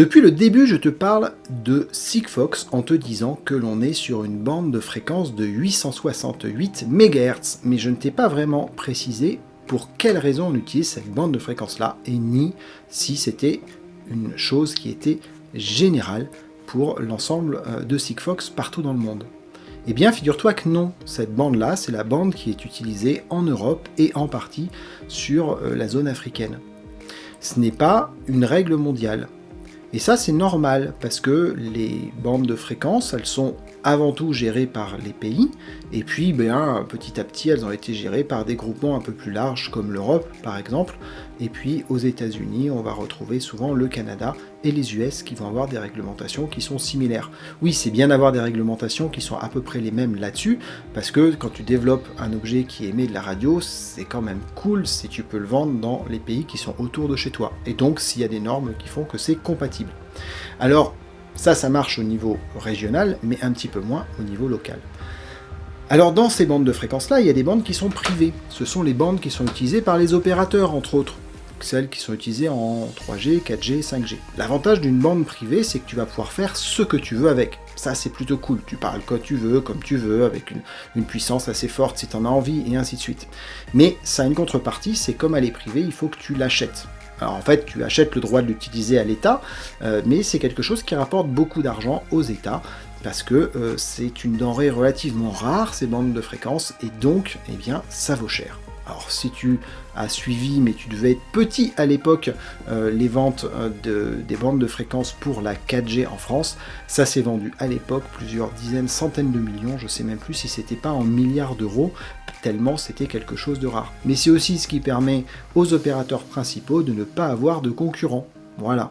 Depuis le début, je te parle de Sigfox en te disant que l'on est sur une bande de fréquence de 868 MHz, mais je ne t'ai pas vraiment précisé pour quelle raison on utilise cette bande de fréquence-là, et ni si c'était une chose qui était générale pour l'ensemble euh, de Sigfox partout dans le monde. Eh bien, figure-toi que non, cette bande-là, c'est la bande qui est utilisée en Europe et en partie sur euh, la zone africaine. Ce n'est pas une règle mondiale. Et ça, c'est normal, parce que les bandes de fréquence, elles sont avant tout gérées par les pays, et puis ben, petit à petit, elles ont été gérées par des groupements un peu plus larges, comme l'Europe, par exemple, et puis aux États-Unis, on va retrouver souvent le Canada et les US qui vont avoir des réglementations qui sont similaires. Oui, c'est bien d'avoir des réglementations qui sont à peu près les mêmes là-dessus, parce que quand tu développes un objet qui émet de la radio, c'est quand même cool si tu peux le vendre dans les pays qui sont autour de chez toi. Et donc s'il y a des normes qui font que c'est compatible. Alors, ça, ça marche au niveau régional, mais un petit peu moins au niveau local. Alors dans ces bandes de fréquences-là, il y a des bandes qui sont privées. Ce sont les bandes qui sont utilisées par les opérateurs, entre autres celles qui sont utilisées en 3G, 4G, 5G. L'avantage d'une bande privée, c'est que tu vas pouvoir faire ce que tu veux avec. Ça, c'est plutôt cool. Tu parles quand tu veux, comme tu veux, avec une, puissance assez forte si tu en as envie, et ainsi de suite. Mais ça a une contrepartie, c'est comme elle est privée, il faut que tu l'achètes. Alors en fait, tu achètes le droit de l'utiliser à l'État, euh, mais c'est quelque chose qui rapporte beaucoup d'argent aux États, parce que euh, c'est une denrée relativement rare, ces bandes de fréquences, et donc, eh bien, ça vaut cher. Alors si tu as suivi, mais tu devais être petit à l'époque, euh, les ventes euh, des bandes de fréquences pour la 4G en France, ça s'est vendu à l'époque plusieurs dizaines, centaines de millions, je sais même plus si c'était pas en milliards d'euros, tellement c'était quelque chose de rare. Mais c'est aussi ce qui permet aux opérateurs principaux de ne pas avoir de concurrents. Voilà.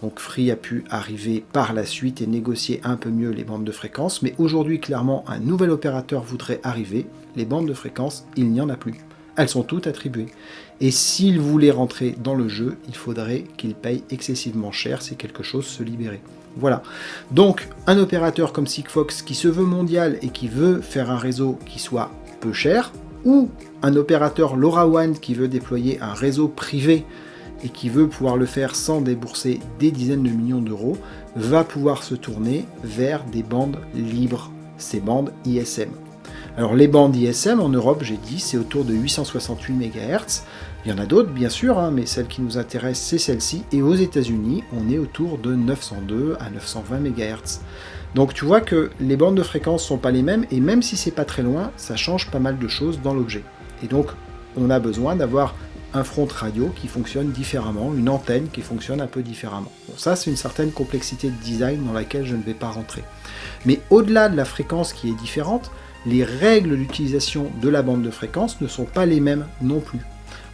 Donc Free a pu arriver par la suite et négocier un peu mieux les bandes de fréquences, mais aujourd'hui clairement un nouvel opérateur voudrait arriver, les bandes de fréquences, il n'y en a plus elles sont toutes attribuées. Et s'il voulait rentrer dans le jeu, il faudrait qu'il paye excessivement cher si quelque chose se libérait. Voilà. Donc, un opérateur comme Sigfox qui se veut mondial et qui veut faire un réseau qui soit peu cher, ou un opérateur LoRaWAN qui veut déployer un réseau privé et qui veut pouvoir le faire sans débourser des dizaines de millions d'euros, va pouvoir se tourner vers des bandes libres, ces bandes ISM. Alors les bandes ISM en Europe, j'ai dit, c'est autour de 868 MHz. Il y en a d'autres bien sûr, hein, mais celle qui nous intéresse c'est celle-ci. Et aux États-Unis, on est autour de 902 à 920 MHz. Donc tu vois que les bandes de fréquence sont pas les mêmes, et même si c'est pas très loin, ça change pas mal de choses dans l'objet. Et donc on a besoin d'avoir un front radio qui fonctionne différemment, une antenne qui fonctionne un peu différemment. Bon, ça c'est une certaine complexité de design dans laquelle je ne vais pas rentrer. Mais au-delà de la fréquence qui est différente, les règles d'utilisation de la bande de fréquence ne sont pas les mêmes non plus.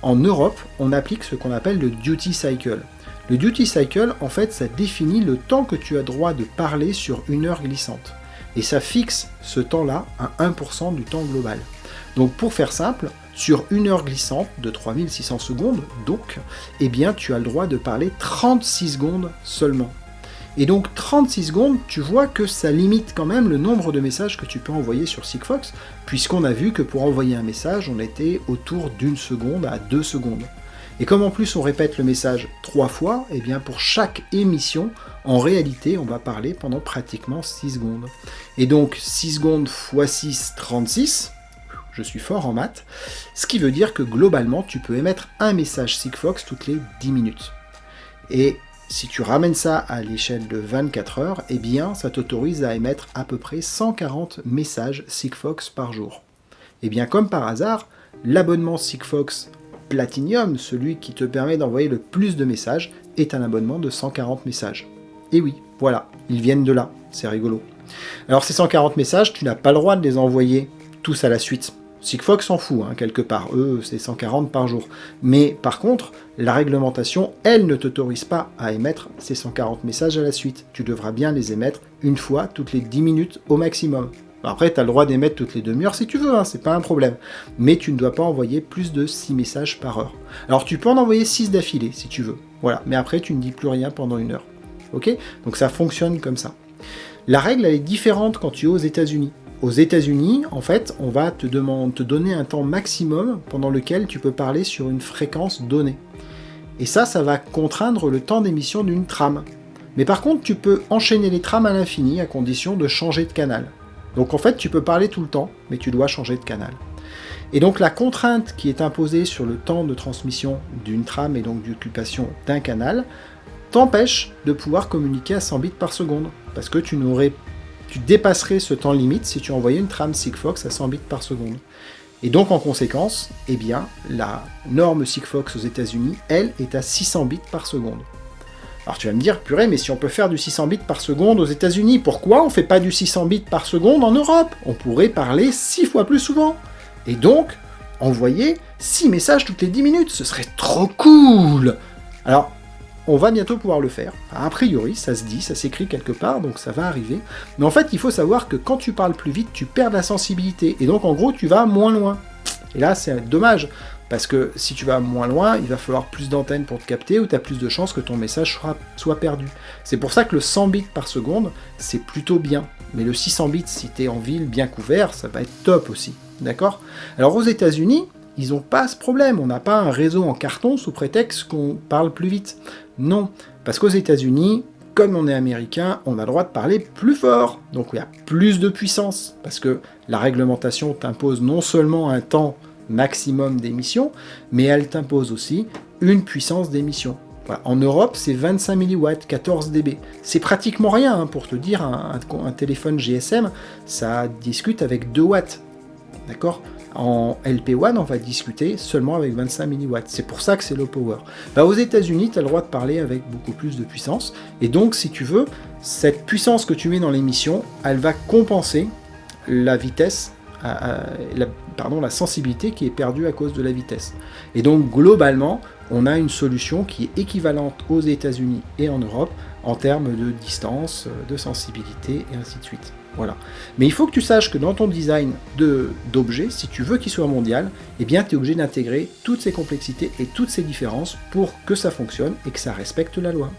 En Europe, on applique ce qu'on appelle le duty cycle. Le duty cycle, en fait, ça définit le temps que tu as droit de parler sur une heure glissante. Et ça fixe ce temps-là à 1% du temps global. Donc pour faire simple, sur une heure glissante de 3600 secondes, donc, eh bien tu as le droit de parler 36 secondes seulement. Et donc 36 secondes, tu vois que ça limite quand même le nombre de messages que tu peux envoyer sur Sigfox, puisqu'on a vu que pour envoyer un message, on était autour d'une seconde à deux secondes. Et comme en plus on répète le message trois fois, et eh bien pour chaque émission, en réalité, on va parler pendant pratiquement 6 secondes. Et donc 6 secondes x 6, 36, je suis fort en maths, ce qui veut dire que globalement, tu peux émettre un message Sigfox toutes les 10 minutes. Et si tu ramènes ça à l'échelle de 24 heures, eh bien ça t'autorise à émettre à peu près 140 messages Sigfox par jour. Eh bien comme par hasard, l'abonnement Sigfox Platinum, celui qui te permet d'envoyer le plus de messages, est un abonnement de 140 messages. Et oui, voilà, ils viennent de là, c'est rigolo. Alors ces 140 messages, tu n'as pas le droit de les envoyer tous à la suite. Sigfox s'en fout, hein, quelque part, eux, c'est 140 par jour. Mais par contre, la réglementation, elle, ne t'autorise pas à émettre ces 140 messages à la suite. Tu devras bien les émettre une fois toutes les 10 minutes au maximum. Après, tu as le droit d'émettre toutes les demi-heures si tu veux, hein, c'est pas un problème. Mais tu ne dois pas envoyer plus de 6 messages par heure. Alors tu peux en envoyer 6 d'affilée si tu veux. Voilà, mais après tu ne dis plus rien pendant une heure. Ok? Donc ça fonctionne comme ça. La règle, elle est différente quand tu es aux États-Unis. Aux États-Unis, en fait, on va te, donner un temps maximum pendant lequel tu peux parler sur une fréquence donnée. Et ça, ça va contraindre le temps d'émission d'une trame. Mais par contre, tu peux enchaîner les trames à l'infini à condition de changer de canal. Donc en fait, tu peux parler tout le temps, mais tu dois changer de canal. Et donc la contrainte qui est imposée sur le temps de transmission d'une trame et donc d'occupation d'un canal t'empêche de pouvoir communiquer à 100 bits par seconde, parce que tu n'aurais tu dépasserais ce temps limite si tu envoyais une trame Sigfox à 100 bits par seconde. Et donc en conséquence, eh bien, la norme Sigfox aux États-Unis, elle, est à 600 bits par seconde. Alors tu vas me dire, purée, mais si on peut faire du 600 bits par seconde aux États-Unis, pourquoi on fait pas du 600 bits par seconde en Europe? On pourrait parler 6 fois plus souvent. Et donc, envoyer 6 messages toutes les 10 minutes, ce serait trop cool Alors, on va bientôt pouvoir le faire. A priori, ça se dit, ça s'écrit quelque part, donc ça va arriver. Mais en fait, il faut savoir que quand tu parles plus vite, tu perds la sensibilité. Et donc, en gros, tu vas moins loin. Et là, c'est dommage. Parce que si tu vas moins loin, il va falloir plus d'antennes pour te capter, ou tu as plus de chances que ton message soit, perdu. C'est pour ça que le 100 bits par seconde, c'est plutôt bien. Mais le 600 bits, si tu es en ville bien couvert, ça va être top aussi. D'accord? Alors aux états unis ils n'ont pas ce problème. On n'a pas un réseau en carton sous prétexte qu'on parle plus vite. Non, parce qu'aux États-Unis, comme on est américain, on a le droit de parler plus fort. Donc il y a plus de puissance, parce que la réglementation t'impose non seulement un temps maximum d'émission, mais elle t'impose aussi une puissance d'émission. En Europe, c'est 25 mW, 14 dB. C'est pratiquement rien, hein, pour te dire, un, téléphone GSM, ça discute avec 2 watts. D'accord? En LP1, on va discuter seulement avec 25 mW. C'est pour ça que c'est low power. Bah, aux États-Unis, tu as le droit de parler avec beaucoup plus de puissance. Et donc, si tu veux, cette puissance que tu mets dans l'émission, elle va compenser la vitesse, la, pardon, la sensibilité qui est perdue à cause de la vitesse. Et donc, globalement, on a une solution qui est équivalente aux États-Unis et en Europe en termes de distance, de sensibilité et ainsi de suite. Voilà. Mais il faut que tu saches que dans ton design d'objet, si tu veux qu'il soit mondial, eh bien tu es obligé d'intégrer toutes ces complexités et toutes ces différences pour que ça fonctionne et que ça respecte la loi.